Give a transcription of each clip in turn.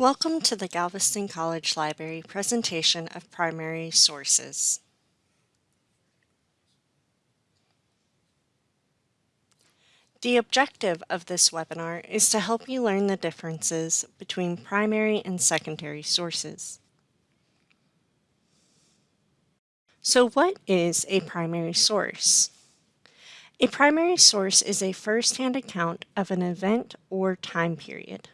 Welcome to the Galveston College Library presentation of primary sources. The objective of this webinar is to help you learn the differences between primary and secondary sources. So what is a primary source? A primary source is a first-hand account of an event or time period.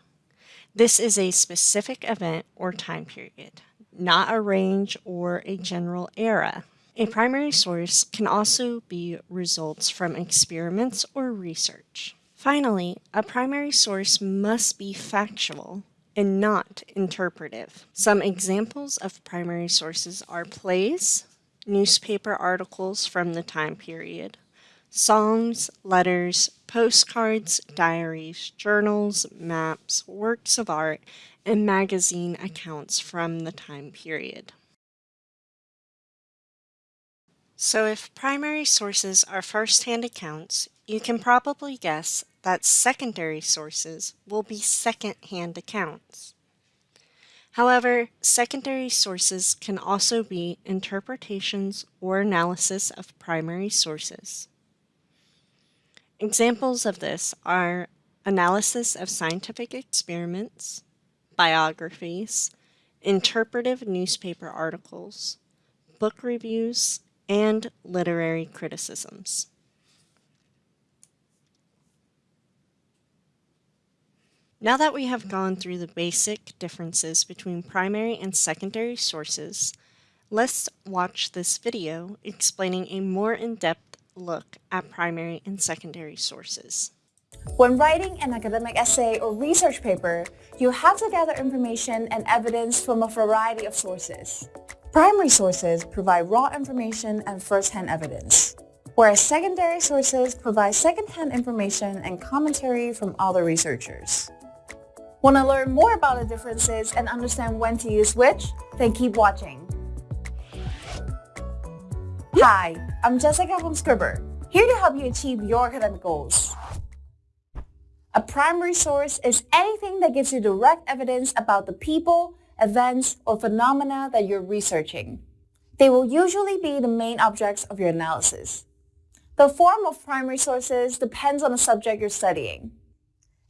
This is a specific event or time period, not a range or a general era. A primary source can also be results from experiments or research. Finally, a primary source must be factual and not interpretive. Some examples of primary sources are plays, newspaper articles from the time period, songs, letters, postcards, diaries, journals, maps, works of art, and magazine accounts from the time period. So if primary sources are first-hand accounts, you can probably guess that secondary sources will be second-hand accounts. However, secondary sources can also be interpretations or analysis of primary sources. Examples of this are analysis of scientific experiments, biographies, interpretive newspaper articles, book reviews, and literary criticisms. Now that we have gone through the basic differences between primary and secondary sources, let's watch this video explaining a more in-depth look at primary and secondary sources. When writing an academic essay or research paper, you have to gather information and evidence from a variety of sources. Primary sources provide raw information and first-hand evidence, whereas secondary sources provide second-hand information and commentary from other researchers. Want to learn more about the differences and understand when to use which? Then keep watching. Hi, I'm Jessica from Scribbr, here to help you achieve your academic goals. A primary source is anything that gives you direct evidence about the people, events, or phenomena that you're researching. They will usually be the main objects of your analysis. The form of primary sources depends on the subject you're studying.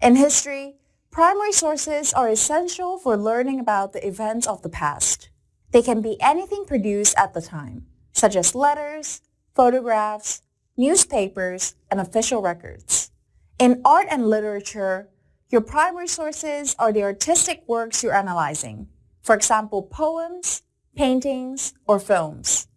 In history, primary sources are essential for learning about the events of the past. They can be anything produced at the time such as letters, photographs, newspapers, and official records. In art and literature, your primary sources are the artistic works you're analyzing, for example, poems, paintings, or films.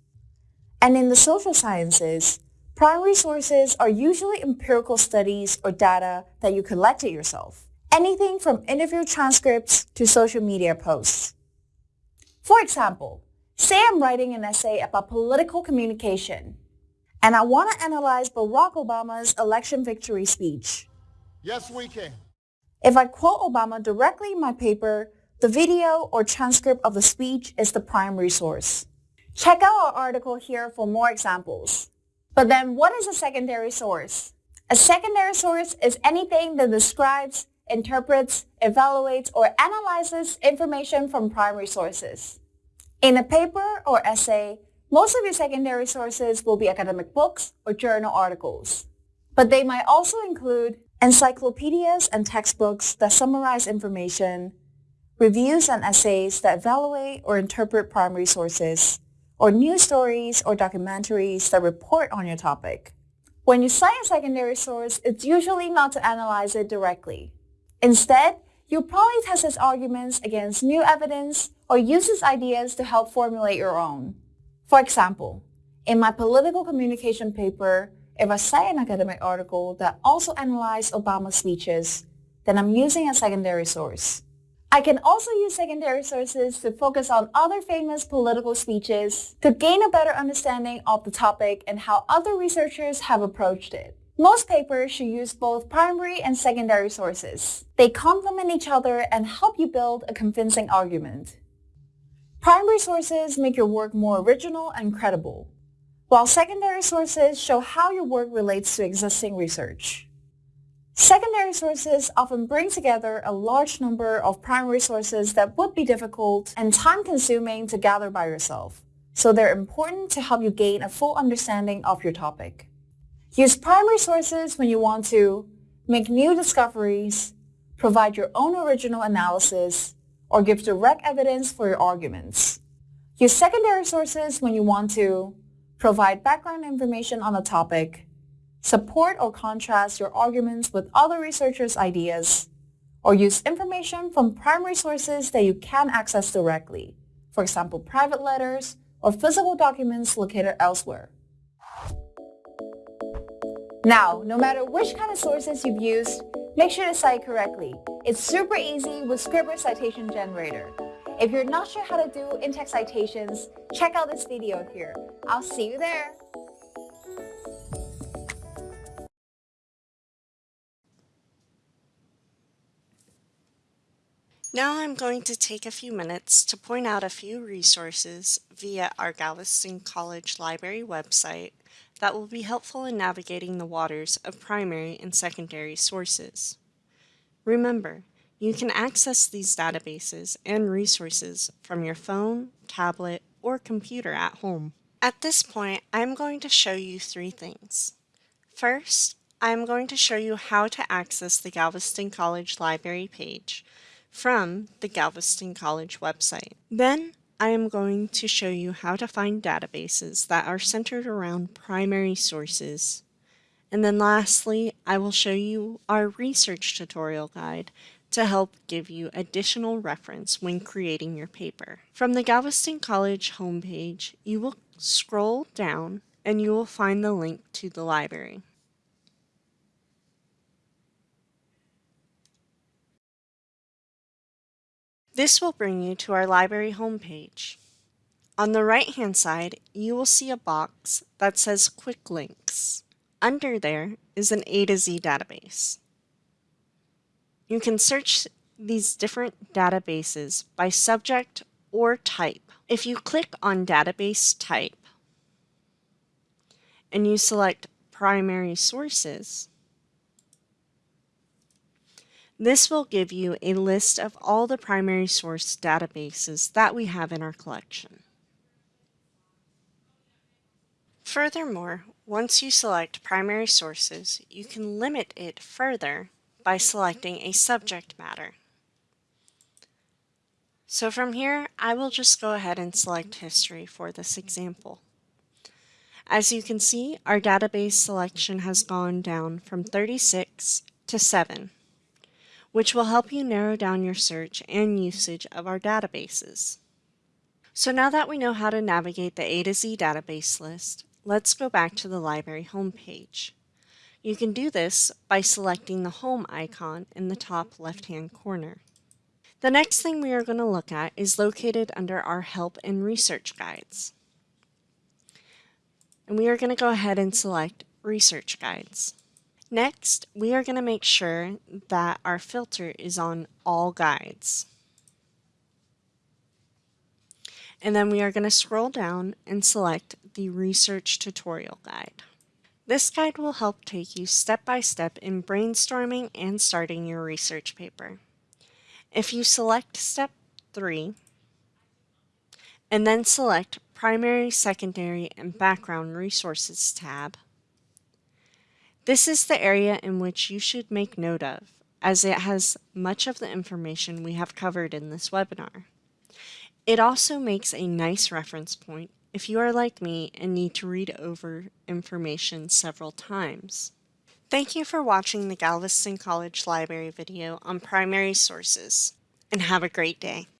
And in the social sciences, primary sources are usually empirical studies or data that you collected yourself, anything from interview transcripts to social media posts. For example, Say I'm writing an essay about political communication, and I want to analyze Barack Obama's election victory speech. Yes, we can. If I quote Obama directly in my paper, the video or transcript of the speech is the primary source. Check out our article here for more examples. But then what is a secondary source? A secondary source is anything that describes, interprets, evaluates, or analyzes information from primary sources. In a paper or essay, most of your secondary sources will be academic books or journal articles. But they might also include encyclopedias and textbooks that summarize information, reviews and essays that evaluate or interpret primary sources, or news stories or documentaries that report on your topic. When you cite a secondary source, it's usually not to analyze it directly. Instead, You'll probably test its arguments against new evidence or uses ideas to help formulate your own. For example, in my political communication paper, if I cite an academic article that also analyzed Obama's speeches, then I'm using a secondary source. I can also use secondary sources to focus on other famous political speeches to gain a better understanding of the topic and how other researchers have approached it. Most papers should use both primary and secondary sources. They complement each other and help you build a convincing argument. Primary sources make your work more original and credible, while secondary sources show how your work relates to existing research. Secondary sources often bring together a large number of primary sources that would be difficult and time-consuming to gather by yourself, so they're important to help you gain a full understanding of your topic. Use primary sources when you want to make new discoveries, provide your own original analysis, or give direct evidence for your arguments. Use secondary sources when you want to provide background information on a topic, support or contrast your arguments with other researchers' ideas, or use information from primary sources that you can access directly, for example, private letters or physical documents located elsewhere. Now, no matter which kind of sources you've used, make sure to cite correctly. It's super easy with Scribbr Citation Generator. If you're not sure how to do in-text citations, check out this video here. I'll see you there. Now I'm going to take a few minutes to point out a few resources via our Galveston College Library website that will be helpful in navigating the waters of primary and secondary sources. Remember, you can access these databases and resources from your phone, tablet, or computer at home. At this point, I'm going to show you three things. First, I'm going to show you how to access the Galveston College Library page from the Galveston College website. Then I am going to show you how to find databases that are centered around primary sources. And then lastly, I will show you our research tutorial guide to help give you additional reference when creating your paper. From the Galveston College homepage, you will scroll down and you will find the link to the library. This will bring you to our library homepage. On the right-hand side, you will see a box that says Quick Links. Under there is an A to Z database. You can search these different databases by subject or type. If you click on Database Type and you select Primary Sources, this will give you a list of all the primary source databases that we have in our collection. Furthermore, once you select primary sources, you can limit it further by selecting a subject matter. So from here, I will just go ahead and select history for this example. As you can see, our database selection has gone down from 36 to 7 which will help you narrow down your search and usage of our databases. So now that we know how to navigate the A to Z database list, let's go back to the library homepage. You can do this by selecting the Home icon in the top left-hand corner. The next thing we are going to look at is located under our Help and Research Guides. And we are going to go ahead and select Research Guides. Next, we are going to make sure that our filter is on all guides. And then we are going to scroll down and select the Research Tutorial Guide. This guide will help take you step by step in brainstorming and starting your research paper. If you select step 3 and then select Primary, Secondary, and Background Resources tab, this is the area in which you should make note of, as it has much of the information we have covered in this webinar. It also makes a nice reference point if you are like me and need to read over information several times. Thank you for watching the Galveston College Library video on primary sources, and have a great day.